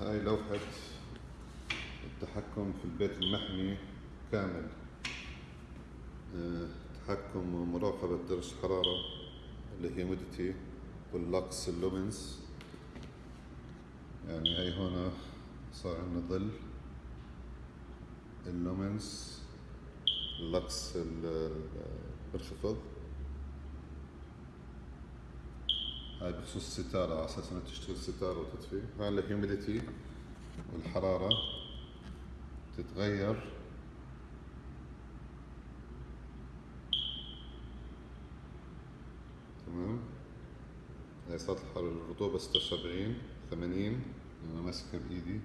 هاي لوحة التحكم في البيت المحمي كامل. آه، تحكم ومراقبة درجة الحرارة ال humidity وال lux ال luminance يعني هاي هنا صار عندنا ظل ال luminance ال lux بالخفض هاي بخصوص الستارة على أساس إنها تشتغل ستارة وتطفي هاي ال humidity والحرارة تتغير. تمام؟ هاي صارت الرطوبة ستة وسبعين ثمانين أنا ماسكها بإيدي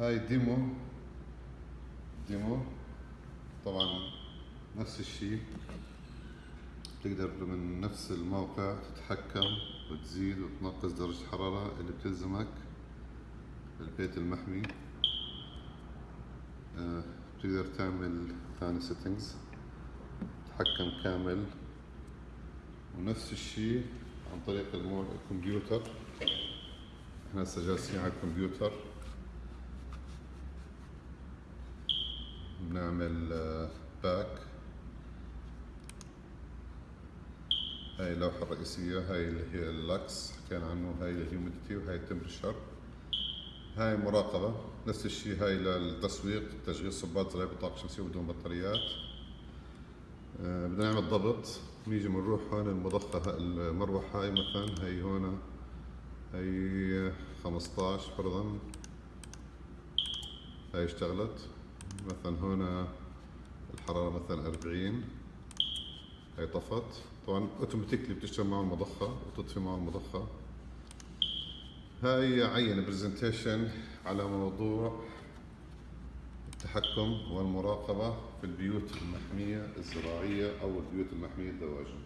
هاي demo demo. طبعا نفس الشيء. تقدر من نفس الموقع تتحكم وتزيد وتنقص درجة الحرارة اللي بتلزمك. البيت المحمي. آه، تقدر تعمل ثاني settings تحكم كامل. ونفس الشيء عن طريق الكمبيوتر. إحنا هسه جالسين على الكمبيوتر بنعمل back هاي اللوحة الرئيسية هاي اللي هي اللاكس حكينا عنه هاي ال humidity وهاي ال temperature هاي مراقبة نفس الشيء هاي للتسويق تشغيل صبات زراعي بطاقة شمسية بدون بطاريات. آه بدنا نعمل ضبط. نيجي بنروح هون المضخة المروحة هاي مثلا هاي هون هاي 15 فرضا. هاي اشتغلت. مثلا هنا الحرارة مثلا 40 هاي طفت طبعا automatically بتشتغل مع المضخة وتطفي مع المضخة. هاي عينة presentation على موضوع التحكم والمراقبة في البيوت المحمية الزراعية أو البيوت المحمية الدواجن.